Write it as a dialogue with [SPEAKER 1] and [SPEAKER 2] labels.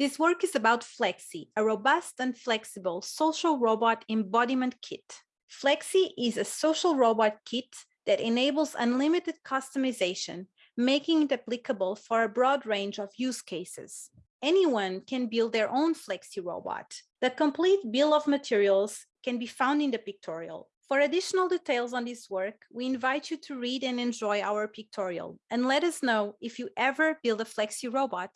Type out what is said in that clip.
[SPEAKER 1] This work is about Flexi, a robust and flexible social robot embodiment kit. Flexi is a social robot kit that enables unlimited customization, making it applicable for a broad range of use cases. Anyone can build their own Flexi robot. The complete bill of materials can be found in the pictorial. For additional details on this work, we invite you to read and enjoy our pictorial and let us know if you ever build a Flexi robot.